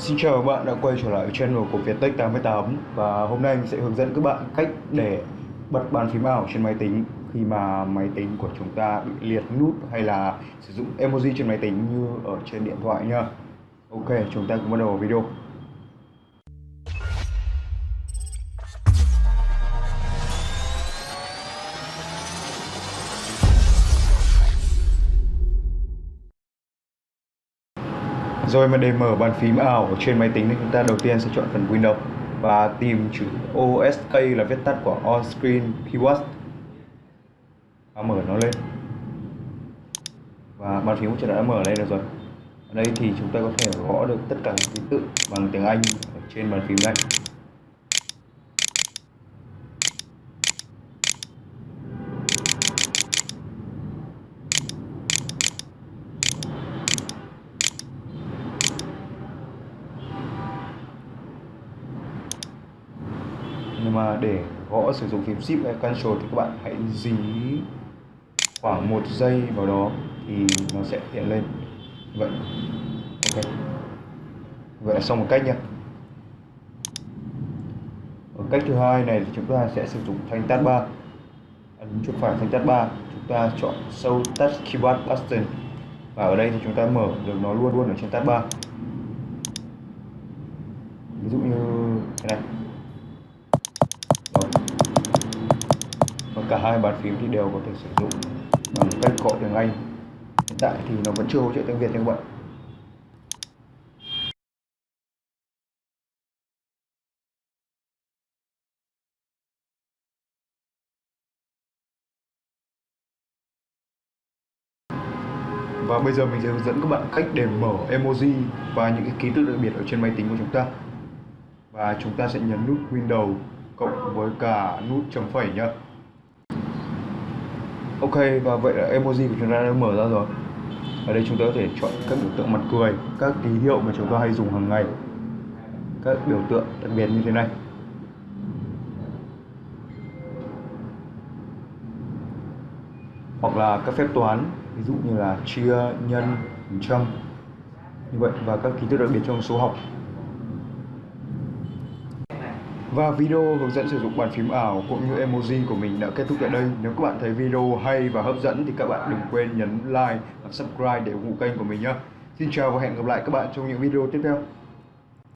Xin chào các bạn đã quay trở lại channel của Viettech 88 Và hôm nay mình sẽ hướng dẫn các bạn cách để bật bàn phím ảo trên máy tính Khi mà máy tính của chúng ta bị liệt nút hay là sử dụng emoji trên máy tính như ở trên điện thoại nha Ok, chúng ta cùng bắt đầu video. Rồi mà để mở bàn phím ảo ở trên máy tính thì chúng ta đầu tiên sẽ chọn phần Windows và tìm chữ OSK là viết tắt của On Screen Keyword. và mở nó lên. Và bàn phím của chúng ta đã mở lên được rồi. Ở đây thì chúng ta có thể gõ được tất cả các ký tự bằng tiếng Anh ở trên bàn phím này. Nhưng mà để gõ sử dụng phím shift hay cancel thì các bạn hãy dí khoảng một giây vào đó thì nó sẽ hiện lên. Vậy. Ok. Vậy là xong một cách nha ở cách thứ hai này thì chúng ta sẽ sử dụng thanh tab 3 ấn chuột phải thanh tab 3 chúng ta chọn show touch keyboard button và ở đây thì chúng ta mở được nó luôn luôn ở trên tab 3 ví dụ như thế này. Hai bàn phím thì đều có thể sử dụng bằng cách gọi tiếng Anh. Hiện tại thì nó vẫn chưa hỗ trợ tiếng Việt nha các bạn. Và bây giờ mình sẽ hướng dẫn các bạn cách để mở emoji và những cái ký tự đặc biệt ở trên máy tính của chúng ta. Và chúng ta sẽ nhấn nút Windows cộng với cả nút chấm phẩy nhá. Ok, và vậy là emoji của chúng ta đã mở ra rồi. Ở đây chúng ta có thể chọn các biểu tượng mặt cười, các ký hiệu mà chúng ta hay dùng hàng ngày. Các biểu tượng đặc biệt như thế này. Hoặc là các phép toán, ví dụ như là chia, nhân, châm. Trăm như vậy, và các ký tự đặc biệt trong số học và video hướng dẫn sử dụng bàn phím ảo cũng như emoji của mình đã kết thúc tại đây. Nếu các bạn thấy video hay và hấp dẫn thì các bạn đừng quên nhấn like và subscribe để ủng hộ kênh của mình nhé. Xin chào và hẹn gặp lại các bạn trong những video tiếp theo.